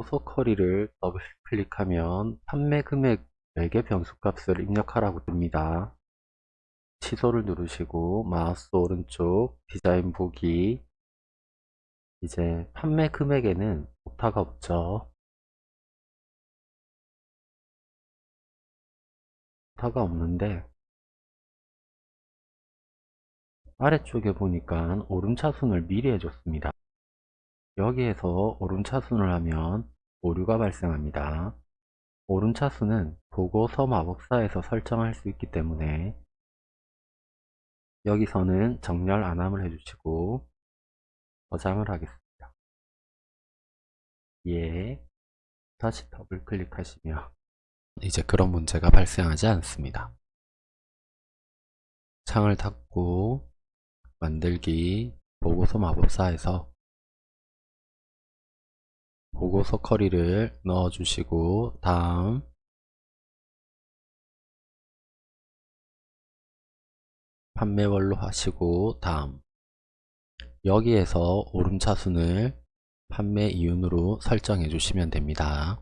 보석 query를 더블 클릭하면 판매 금액 4개 변수값을 입력하라고 뜹니다. 취소를 누르시고 마우스 오른쪽 디자인 보기 이제 판매 금액에는 오타가 없죠. 오타가 없는데 아래쪽에 보니까 오름차순을 미리 해줬습니다. 여기에서 오름차순을 하면 오류가 발생합니다. 오름차순은 보고서 마법사에서 설정할 수 있기 때문에 여기서는 정렬 안함을 해주시고 저장을 하겠습니다. 예. 다시 더블 클릭하시면 이제 그런 문제가 발생하지 않습니다. 창을 닫고 만들기 보고서 마법사에서 보고서 커리를 넣어주시고 다음 판매월로 하시고 다음 여기에서 오름차순을 판매 이윤으로 설정해 주시면 됩니다.